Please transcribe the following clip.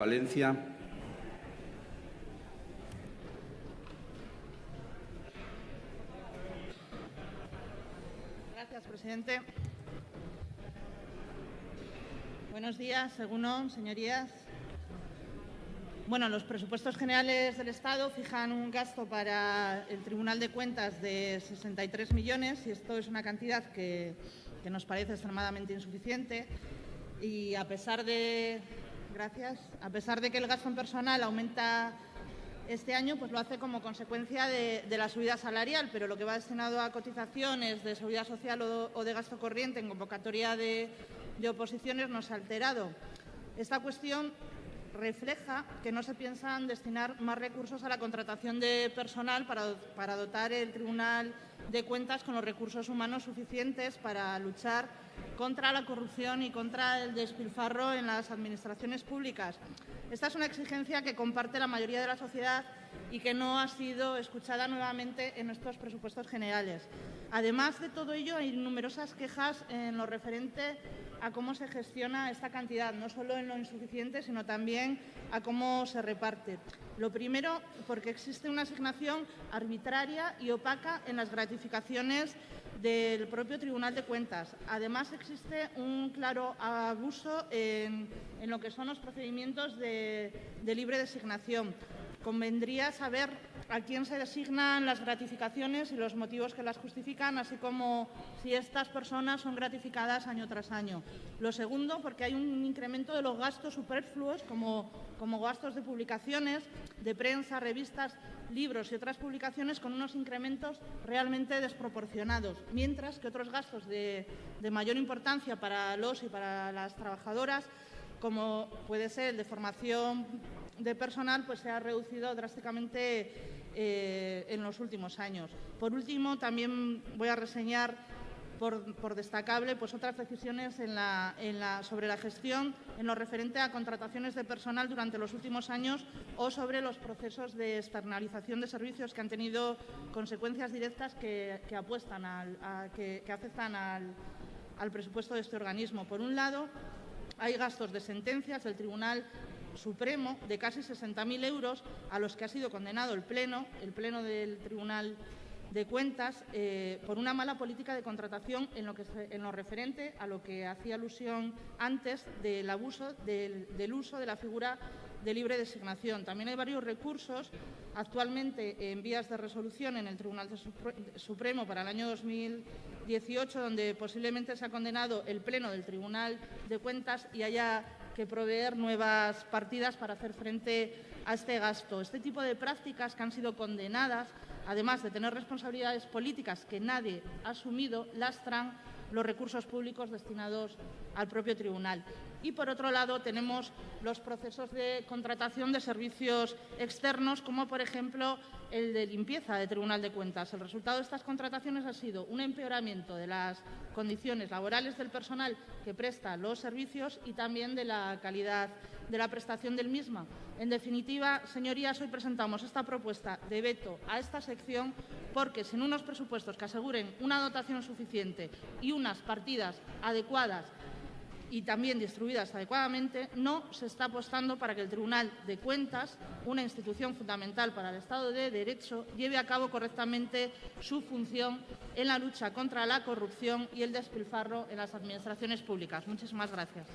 Valencia. Gracias, presidente. Buenos días, según señorías. Bueno, los presupuestos generales del Estado fijan un gasto para el Tribunal de Cuentas de 63 millones y esto es una cantidad que nos parece extremadamente insuficiente y a pesar de Gracias. A pesar de que el gasto en personal aumenta este año, pues lo hace como consecuencia de, la subida salarial, pero lo que va destinado a cotizaciones de seguridad social o, de gasto corriente en convocatoria de, oposiciones no se ha alterado. Esta cuestión refleja que no se piensan destinar más recursos a la contratación de personal para, para dotar el Tribunal de Cuentas con los recursos humanos suficientes para luchar contra la corrupción y contra el despilfarro en las administraciones públicas. Esta es una exigencia que comparte la mayoría de la sociedad y que no ha sido escuchada nuevamente en estos presupuestos generales. Además de todo ello, hay numerosas quejas en lo referente a cómo se gestiona esta cantidad, no solo en lo insuficiente, sino también a cómo se reparte. Lo primero, porque existe una asignación arbitraria y opaca en las gratificaciones del propio Tribunal de Cuentas. Además, existe un claro abuso en, lo que son los procedimientos de, de libre designación. Convendría saber a quién se designan las gratificaciones y los motivos que las justifican, así como si estas personas son gratificadas año tras año. Lo segundo, porque hay un incremento de los gastos superfluos, como, como gastos de publicaciones, de prensa, revistas, libros y otras publicaciones con unos incrementos realmente desproporcionados, mientras que otros gastos de, de mayor importancia para los y para las trabajadoras, como puede ser el de formación de personal, pues se ha reducido drásticamente eh, en los últimos años. Por último, también voy a reseñar por, destacable pues otras decisiones sobre la gestión en lo referente a contrataciones de personal durante los últimos años o sobre los procesos de externalización de servicios que han tenido consecuencias directas que, apuestan que, afectan al presupuesto de este organismo. Por un lado, hay gastos de sentencias del Tribunal Supremo de casi 60.000 euros a los que ha sido condenado el Pleno, el Pleno del Tribunal de Cuentas, eh, por una mala política de contratación en lo, que, en lo referente a lo que hacía alusión antes del abuso del, uso de la figura de libre designación. También hay varios recursos actualmente en vías de resolución en el Tribunal Supremo para el año 2018, donde posiblemente se ha condenado el Pleno del Tribunal de Cuentas y haya que proveer nuevas partidas para hacer frente a este gasto. Este tipo de prácticas que han sido condenadas, además de tener responsabilidades políticas que nadie ha asumido, lastran los recursos públicos destinados al propio tribunal. Y, por otro lado, tenemos los procesos de contratación de servicios externos, como, por ejemplo, el de limpieza de Tribunal de Cuentas. El resultado de estas contrataciones ha sido un empeoramiento de las condiciones laborales del personal que presta los servicios y también de la calidad de la prestación del misma. En definitiva, señorías, hoy presentamos esta propuesta de veto a esta sección porque sin unos presupuestos que aseguren una dotación suficiente y unas partidas adecuadas y también distribuidas adecuadamente, no se está apostando para que el Tribunal de Cuentas, una institución fundamental para el Estado de Derecho, lleve a cabo correctamente su función en la lucha contra la corrupción y el despilfarro en las administraciones públicas. Muchísimas gracias.